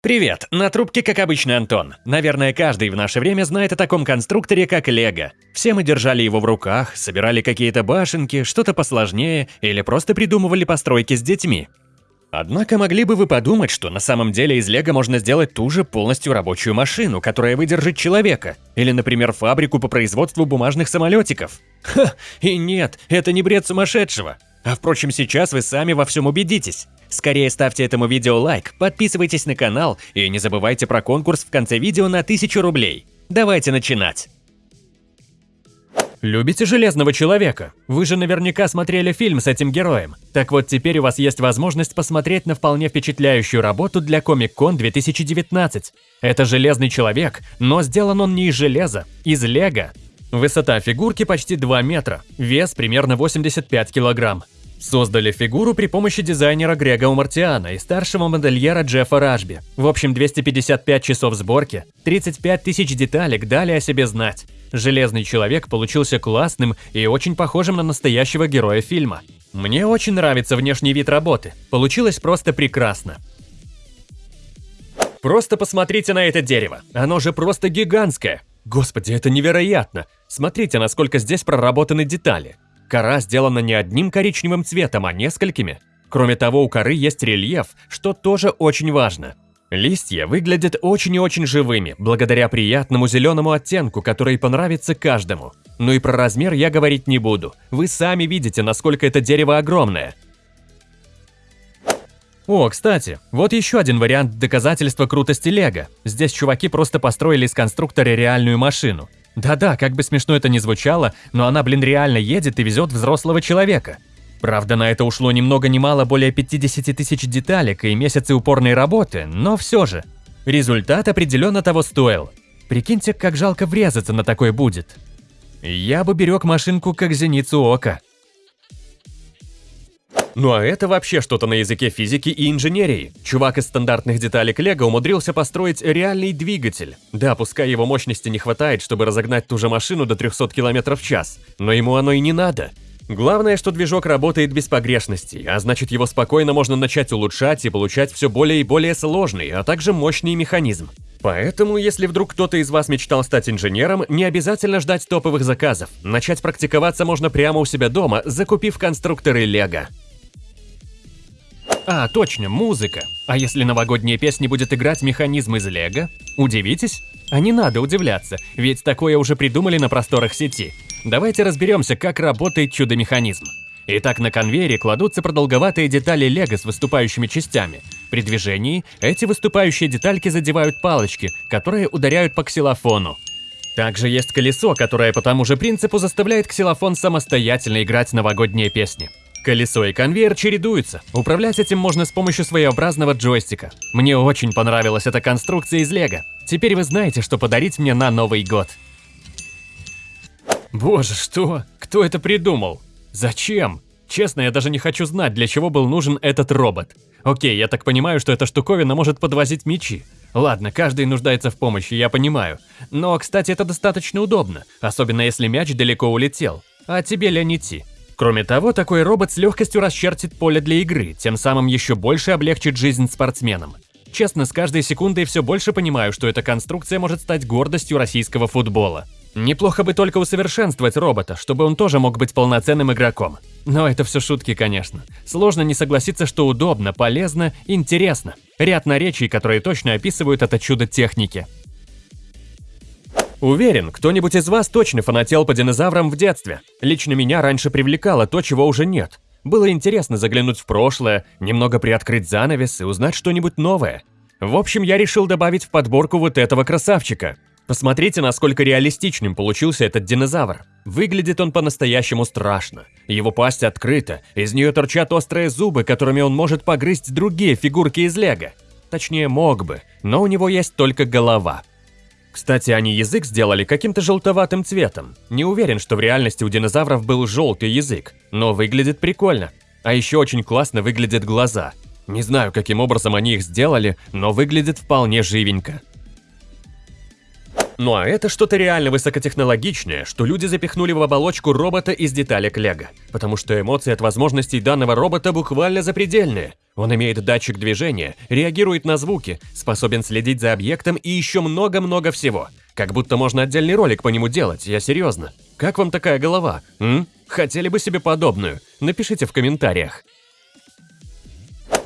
Привет, на трубке, как обычно, Антон. Наверное, каждый в наше время знает о таком конструкторе, как Лего. Все мы держали его в руках, собирали какие-то башенки, что-то посложнее или просто придумывали постройки с детьми. Однако могли бы вы подумать, что на самом деле из Лего можно сделать ту же полностью рабочую машину, которая выдержит человека, или, например, фабрику по производству бумажных самолетиков. Ха, и нет, это не бред сумасшедшего. А впрочем, сейчас вы сами во всем убедитесь. Скорее ставьте этому видео лайк, подписывайтесь на канал и не забывайте про конкурс в конце видео на 1000 рублей. Давайте начинать! Любите Железного Человека? Вы же наверняка смотрели фильм с этим героем. Так вот, теперь у вас есть возможность посмотреть на вполне впечатляющую работу для Comic-Con 2019. Это Железный Человек, но сделан он не из железа, из лего. Высота фигурки почти 2 метра, вес примерно 85 килограмм. Создали фигуру при помощи дизайнера Грега Умартиана и старшего модельера Джеффа Ражби. В общем, 255 часов сборки, 35 тысяч деталек дали о себе знать. Железный человек получился классным и очень похожим на настоящего героя фильма. Мне очень нравится внешний вид работы. Получилось просто прекрасно. Просто посмотрите на это дерево. Оно же просто гигантское. Господи, это невероятно. Смотрите, насколько здесь проработаны детали. Кора сделана не одним коричневым цветом, а несколькими. Кроме того, у коры есть рельеф, что тоже очень важно. Листья выглядят очень и очень живыми, благодаря приятному зеленому оттенку, который понравится каждому. Ну и про размер я говорить не буду. Вы сами видите, насколько это дерево огромное. О, кстати, вот еще один вариант доказательства крутости Лего. Здесь чуваки просто построили из конструктора реальную машину. Да-да, как бы смешно это ни звучало, но она, блин, реально едет и везет взрослого человека. Правда, на это ушло ни много ни мало более 50 тысяч деталек и месяцы упорной работы, но все же. Результат определенно того стоил. Прикиньте, как жалко врезаться на такой будет. Я бы берег машинку как зеницу ока. Ну а это вообще что-то на языке физики и инженерии. Чувак из стандартных деталек Лего умудрился построить реальный двигатель. Да, пускай его мощности не хватает, чтобы разогнать ту же машину до 300 км в час, но ему оно и не надо. Главное, что движок работает без погрешностей, а значит его спокойно можно начать улучшать и получать все более и более сложный, а также мощный механизм. Поэтому, если вдруг кто-то из вас мечтал стать инженером, не обязательно ждать топовых заказов. Начать практиковаться можно прямо у себя дома, закупив конструкторы Лего. А, точно, музыка. А если новогодняя песня будет играть механизм из Лего? Удивитесь? А не надо удивляться, ведь такое уже придумали на просторах сети. Давайте разберемся, как работает чудо-механизм. Итак, на конвейере кладутся продолговатые детали лего с выступающими частями. При движении эти выступающие детальки задевают палочки, которые ударяют по ксилофону. Также есть колесо, которое по тому же принципу заставляет ксилофон самостоятельно играть новогодние песни. Колесо и конвейер чередуются. Управлять этим можно с помощью своеобразного джойстика. Мне очень понравилась эта конструкция из Лего. Теперь вы знаете, что подарить мне на Новый год. Боже, что? Кто это придумал? Зачем? Честно, я даже не хочу знать, для чего был нужен этот робот. Окей, я так понимаю, что эта штуковина может подвозить мечи. Ладно, каждый нуждается в помощи, я понимаю. Но, кстати, это достаточно удобно, особенно если мяч далеко улетел. А тебе ли не идти? Кроме того, такой робот с легкостью расчертит поле для игры, тем самым еще больше облегчит жизнь спортсменам. Честно, с каждой секундой все больше понимаю, что эта конструкция может стать гордостью российского футбола. Неплохо бы только усовершенствовать робота, чтобы он тоже мог быть полноценным игроком. Но это все шутки, конечно. Сложно не согласиться, что удобно, полезно, интересно. Ряд наречий, которые точно описывают это чудо техники. Уверен, кто-нибудь из вас точно фанател по динозаврам в детстве. Лично меня раньше привлекало то, чего уже нет. Было интересно заглянуть в прошлое, немного приоткрыть занавес и узнать что-нибудь новое. В общем, я решил добавить в подборку вот этого красавчика. Посмотрите, насколько реалистичным получился этот динозавр. Выглядит он по-настоящему страшно. Его пасть открыта, из нее торчат острые зубы, которыми он может погрызть другие фигурки из лего. Точнее, мог бы, но у него есть только голова. Кстати, они язык сделали каким-то желтоватым цветом. Не уверен, что в реальности у динозавров был желтый язык, но выглядит прикольно. А еще очень классно выглядят глаза. Не знаю, каким образом они их сделали, но выглядит вполне живенько. Ну а это что-то реально высокотехнологичное, что люди запихнули в оболочку робота из деталек Лего. Потому что эмоции от возможностей данного робота буквально запредельные. Он имеет датчик движения, реагирует на звуки, способен следить за объектом и еще много-много всего. Как будто можно отдельный ролик по нему делать, я серьезно. Как вам такая голова? М? Хотели бы себе подобную? Напишите в комментариях.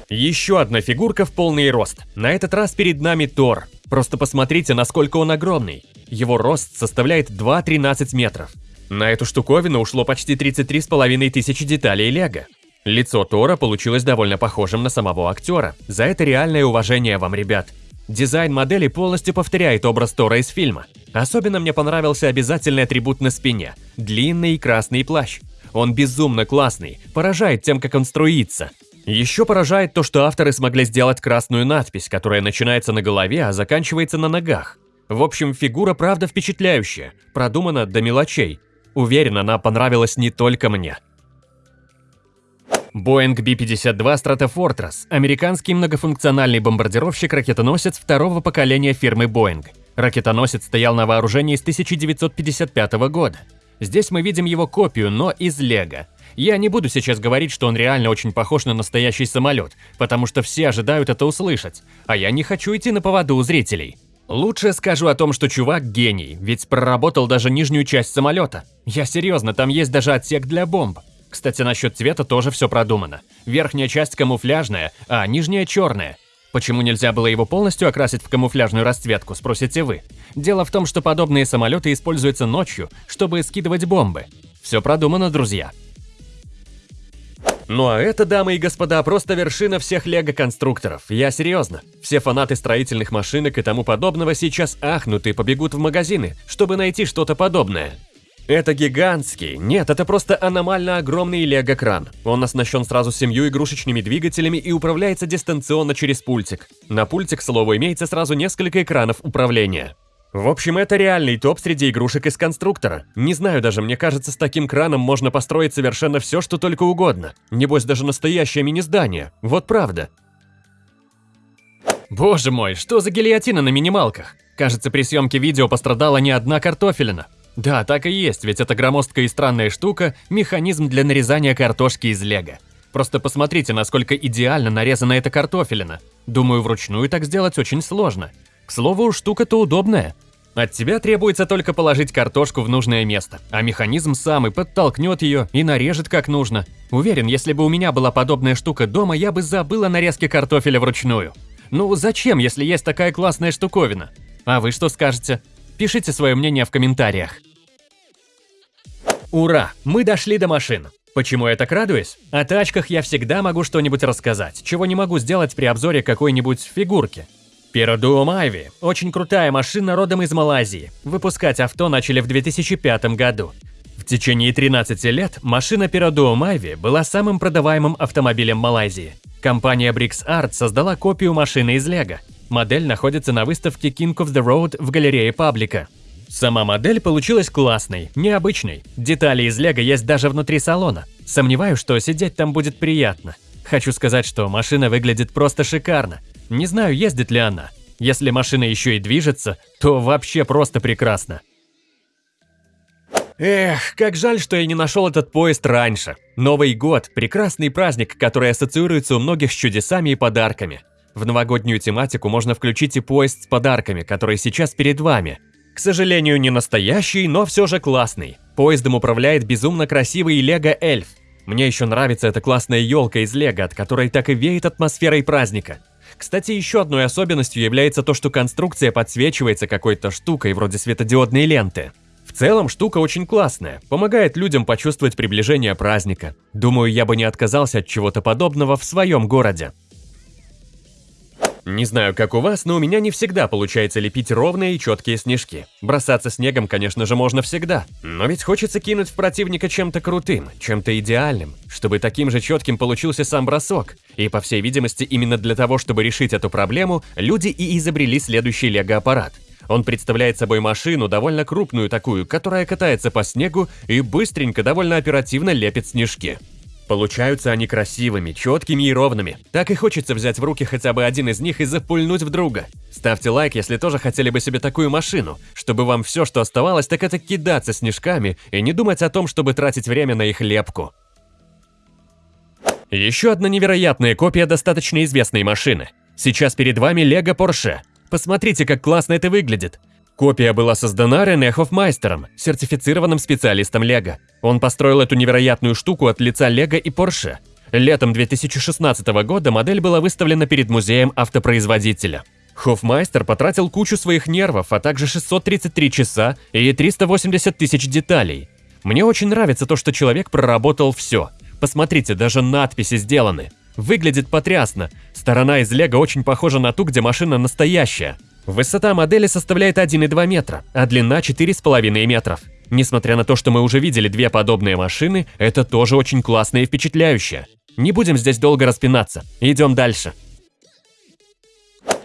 Еще одна фигурка в полный рост. На этот раз перед нами Тор. Просто посмотрите, насколько он огромный. Его рост составляет 2,13 метров. На эту штуковину ушло почти 33,5 тысячи деталей лего. Лицо Тора получилось довольно похожим на самого актера. За это реальное уважение вам, ребят. Дизайн модели полностью повторяет образ Тора из фильма. Особенно мне понравился обязательный атрибут на спине – длинный красный плащ. Он безумно классный, поражает тем, как он струится. Еще поражает то, что авторы смогли сделать красную надпись, которая начинается на голове, а заканчивается на ногах. В общем, фигура правда впечатляющая, продумана до мелочей. Уверен, она понравилась не только мне. Boeing B-52 Stratofortress – американский многофункциональный бомбардировщик-ракетоносец второго поколения фирмы Boeing. Ракетоносец стоял на вооружении с 1955 года. Здесь мы видим его копию, но из лего. Я не буду сейчас говорить, что он реально очень похож на настоящий самолет, потому что все ожидают это услышать, а я не хочу идти на поводу у зрителей. Лучше скажу о том, что чувак гений, ведь проработал даже нижнюю часть самолета. Я серьезно, там есть даже отсек для бомб. Кстати, насчет цвета тоже все продумано. Верхняя часть камуфляжная, а нижняя черная. Почему нельзя было его полностью окрасить в камуфляжную расцветку, спросите вы? Дело в том, что подобные самолеты используются ночью, чтобы скидывать бомбы. Все продумано, друзья. Ну а это, дамы и господа, просто вершина всех лего-конструкторов. Я серьезно. Все фанаты строительных машинок и тому подобного сейчас ахнут и побегут в магазины, чтобы найти что-то подобное. Это гигантский, нет, это просто аномально огромный лего-кран. Он оснащен сразу семью игрушечными двигателями и управляется дистанционно через пультик. На пульте, к слову, имеется сразу несколько экранов управления. В общем, это реальный топ среди игрушек из конструктора. Не знаю даже, мне кажется, с таким краном можно построить совершенно все, что только угодно. Небось, даже настоящее мини-здание. Вот правда. Боже мой, что за гильотина на минималках? Кажется, при съемке видео пострадала не одна картофелина. Да, так и есть, ведь эта громоздкая и странная штука – механизм для нарезания картошки из лего. Просто посмотрите, насколько идеально нарезана эта картофелина. Думаю, вручную так сделать очень сложно. К слову, штука-то удобная. От тебя требуется только положить картошку в нужное место, а механизм сам и подтолкнет ее и нарежет как нужно. Уверен, если бы у меня была подобная штука дома, я бы забыл о нарезке картофеля вручную. Ну зачем, если есть такая классная штуковина? А вы что скажете? Пишите свое мнение в комментариях. Ура! Мы дошли до машин. Почему я так радуюсь? О тачках я всегда могу что-нибудь рассказать, чего не могу сделать при обзоре какой-нибудь фигурки. Перодуо Майви – очень крутая машина родом из Малайзии. Выпускать авто начали в 2005 году. В течение 13 лет машина Перодуо Майви была самым продаваемым автомобилем Малайзии. Компания Brix Art создала копию машины из Лего. Модель находится на выставке King of the Road в галерее Паблика. Сама модель получилась классной, необычной. Детали из Лего есть даже внутри салона. Сомневаюсь, что сидеть там будет приятно. Хочу сказать, что машина выглядит просто шикарно. Не знаю, ездит ли она. Если машина еще и движется, то вообще просто прекрасно. Эх, как жаль, что я не нашел этот поезд раньше. Новый год – прекрасный праздник, который ассоциируется у многих с чудесами и подарками. В новогоднюю тематику можно включить и поезд с подарками, который сейчас перед вами. К сожалению, не настоящий, но все же классный. Поездом управляет безумно красивый Лего Эльф. Мне еще нравится эта классная елка из Лего, от которой так и веет атмосферой праздника. Кстати, еще одной особенностью является то, что конструкция подсвечивается какой-то штукой вроде светодиодной ленты. В целом, штука очень классная, помогает людям почувствовать приближение праздника. Думаю, я бы не отказался от чего-то подобного в своем городе. Не знаю, как у вас, но у меня не всегда получается лепить ровные и четкие снежки. Бросаться снегом, конечно же, можно всегда. Но ведь хочется кинуть в противника чем-то крутым, чем-то идеальным, чтобы таким же четким получился сам бросок. И, по всей видимости, именно для того, чтобы решить эту проблему, люди и изобрели следующий лего-аппарат. Он представляет собой машину, довольно крупную такую, которая катается по снегу и быстренько, довольно оперативно лепит снежки. Получаются они красивыми, четкими и ровными. Так и хочется взять в руки хотя бы один из них и запульнуть в друга. Ставьте лайк, если тоже хотели бы себе такую машину, чтобы вам все, что оставалось, так это кидаться снежками и не думать о том, чтобы тратить время на их лепку. Еще одна невероятная копия достаточно известной машины. Сейчас перед вами Lego Porsche. Посмотрите, как классно это выглядит. Копия была создана Рене Хофмайстером, сертифицированным специалистом Лего. Он построил эту невероятную штуку от лица Лего и Porsche. Летом 2016 года модель была выставлена перед музеем автопроизводителя. Хофмайстер потратил кучу своих нервов, а также 633 часа и 380 тысяч деталей. Мне очень нравится то, что человек проработал все. Посмотрите, даже надписи сделаны. Выглядит потрясно. Сторона из Лего очень похожа на ту, где машина настоящая. Высота модели составляет 1,2 метра, а длина 4,5 метров. Несмотря на то, что мы уже видели две подобные машины, это тоже очень классно и впечатляюще. Не будем здесь долго распинаться, идем дальше.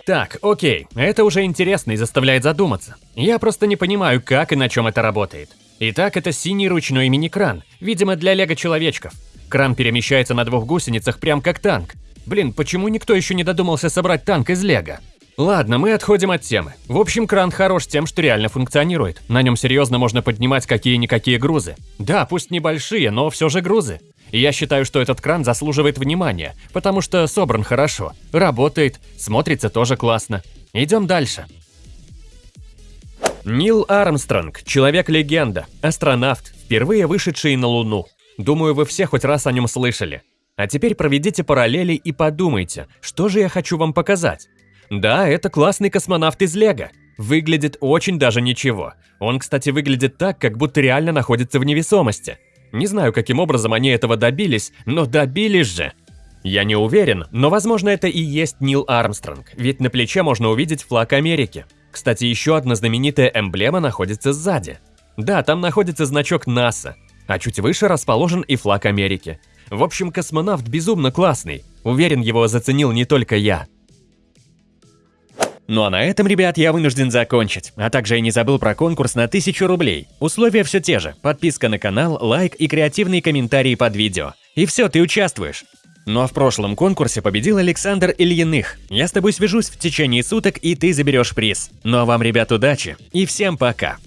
Так, окей, это уже интересно и заставляет задуматься. Я просто не понимаю, как и на чем это работает. Итак, это синий ручной мини-кран, видимо для лего-человечков. Кран перемещается на двух гусеницах прям как танк. Блин, почему никто еще не додумался собрать танк из лего? Ладно, мы отходим от темы. В общем, кран хорош тем, что реально функционирует. На нем серьезно можно поднимать какие-никакие грузы. Да, пусть небольшие, но все же грузы. Я считаю, что этот кран заслуживает внимания, потому что собран хорошо, работает, смотрится тоже классно. Идем дальше. Нил Армстронг, человек-легенда, астронавт, впервые вышедший на Луну. Думаю, вы все хоть раз о нем слышали. А теперь проведите параллели и подумайте, что же я хочу вам показать. Да, это классный космонавт из Лего. Выглядит очень даже ничего. Он, кстати, выглядит так, как будто реально находится в невесомости. Не знаю, каким образом они этого добились, но добились же. Я не уверен, но возможно это и есть Нил Армстронг, ведь на плече можно увидеть флаг Америки. Кстати, еще одна знаменитая эмблема находится сзади. Да, там находится значок НАСА, а чуть выше расположен и флаг Америки. В общем, космонавт безумно классный. Уверен, его заценил не только я. Ну а на этом, ребят, я вынужден закончить. А также я не забыл про конкурс на 1000 рублей. Условия все те же. Подписка на канал, лайк и креативные комментарии под видео. И все, ты участвуешь. Ну а в прошлом конкурсе победил Александр Ильиных. Я с тобой свяжусь в течение суток, и ты заберешь приз. Ну а вам, ребят, удачи и всем пока.